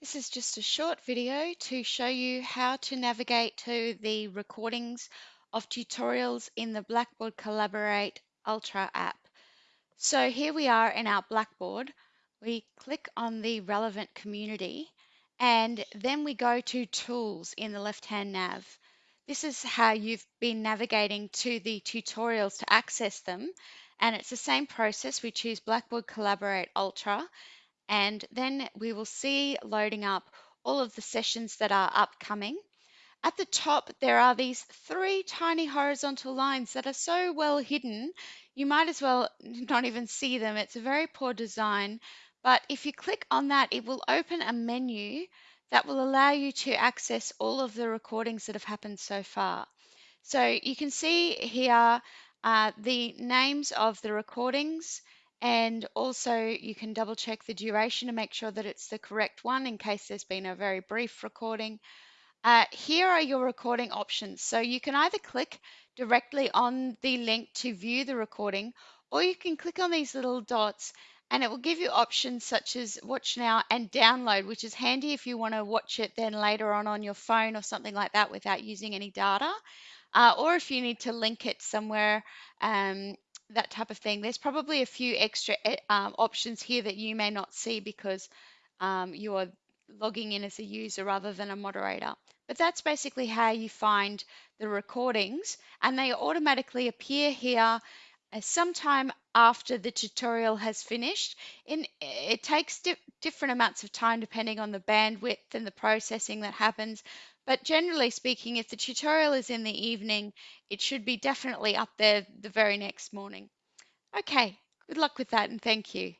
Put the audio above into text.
This is just a short video to show you how to navigate to the recordings of tutorials in the Blackboard Collaborate Ultra app. So here we are in our Blackboard. We click on the relevant community and then we go to Tools in the left-hand nav. This is how you've been navigating to the tutorials to access them. And it's the same process. We choose Blackboard Collaborate Ultra and then we will see loading up all of the sessions that are upcoming. At the top, there are these three tiny horizontal lines that are so well hidden, you might as well not even see them. It's a very poor design, but if you click on that, it will open a menu that will allow you to access all of the recordings that have happened so far. So you can see here uh, the names of the recordings, and also you can double check the duration to make sure that it's the correct one in case there's been a very brief recording. Uh, here are your recording options. So you can either click directly on the link to view the recording, or you can click on these little dots and it will give you options such as watch now and download, which is handy if you want to watch it then later on on your phone or something like that without using any data. Uh, or if you need to link it somewhere um, that type of thing. There's probably a few extra eh, um, options here that you may not see because um, you are logging in as a user rather than a moderator. But that's basically how you find the recordings and they automatically appear here uh, sometime after the tutorial has finished. In, it takes di different amounts of time depending on the bandwidth and the processing that happens. But generally speaking, if the tutorial is in the evening, it should be definitely up there the very next morning. Okay, good luck with that and thank you.